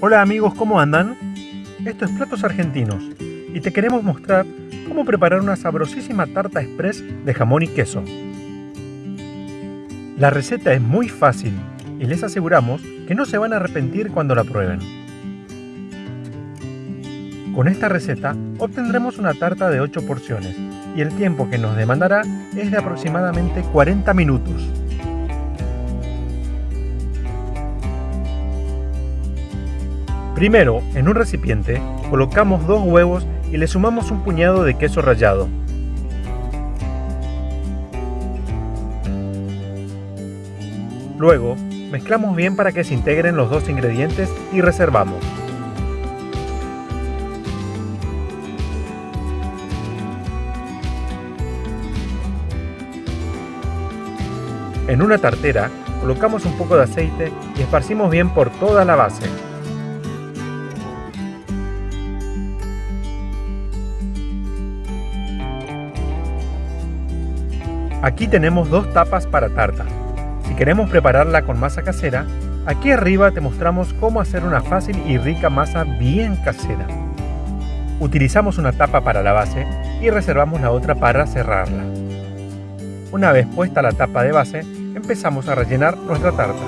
Hola amigos, ¿cómo andan? Esto es Platos Argentinos y te queremos mostrar cómo preparar una sabrosísima tarta express de jamón y queso. La receta es muy fácil y les aseguramos que no se van a arrepentir cuando la prueben. Con esta receta obtendremos una tarta de 8 porciones y el tiempo que nos demandará es de aproximadamente 40 minutos. Primero, en un recipiente, colocamos dos huevos y le sumamos un puñado de queso rallado. Luego, mezclamos bien para que se integren los dos ingredientes y reservamos. En una tartera, colocamos un poco de aceite y esparcimos bien por toda la base. Aquí tenemos dos tapas para tarta. Si queremos prepararla con masa casera, aquí arriba te mostramos cómo hacer una fácil y rica masa bien casera. Utilizamos una tapa para la base y reservamos la otra para cerrarla. Una vez puesta la tapa de base, empezamos a rellenar nuestra tarta.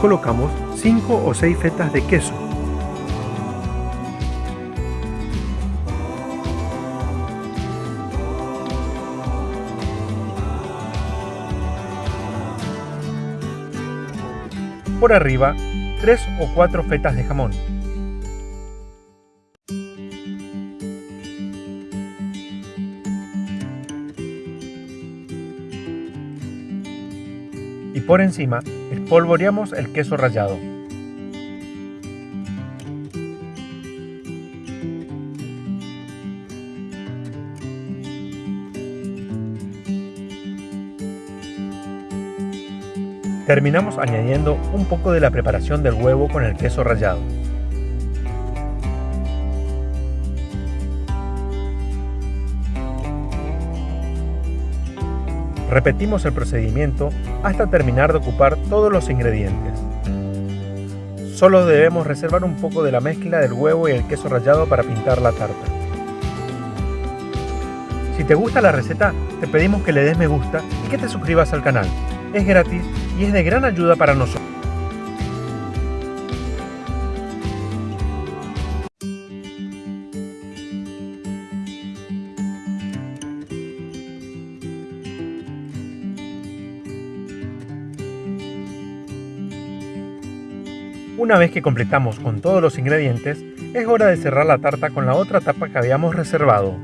Colocamos 5 o 6 fetas de queso Por arriba, 3 o 4 fetas de jamón. Y por encima, espolvoreamos el queso rallado. Terminamos añadiendo un poco de la preparación del huevo con el queso rallado. Repetimos el procedimiento hasta terminar de ocupar todos los ingredientes. Solo debemos reservar un poco de la mezcla del huevo y el queso rallado para pintar la tarta. Si te gusta la receta, te pedimos que le des me gusta y que te suscribas al canal es gratis y es de gran ayuda para nosotros. Una vez que completamos con todos los ingredientes, es hora de cerrar la tarta con la otra tapa que habíamos reservado.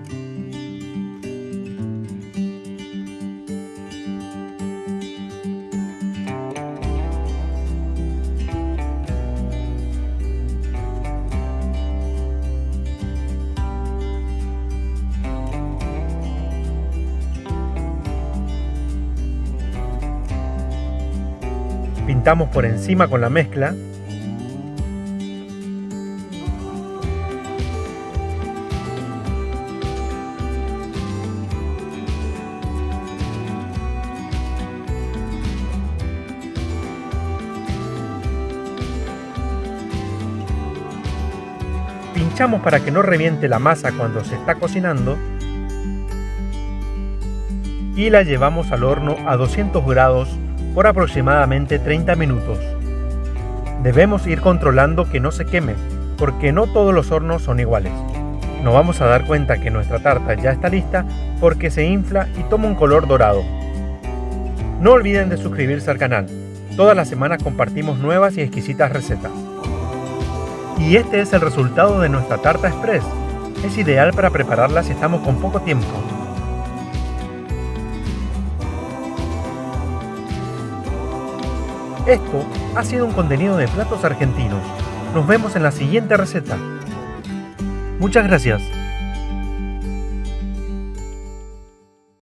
Pintamos por encima con la mezcla. Pinchamos para que no reviente la masa cuando se está cocinando y la llevamos al horno a 200 grados por aproximadamente 30 minutos. Debemos ir controlando que no se queme, porque no todos los hornos son iguales. Nos vamos a dar cuenta que nuestra tarta ya está lista porque se infla y toma un color dorado. No olviden de suscribirse al canal. Todas las semanas compartimos nuevas y exquisitas recetas. Y este es el resultado de nuestra tarta express. Es ideal para prepararla si estamos con poco tiempo. Esto ha sido un contenido de Platos Argentinos. Nos vemos en la siguiente receta. Muchas gracias.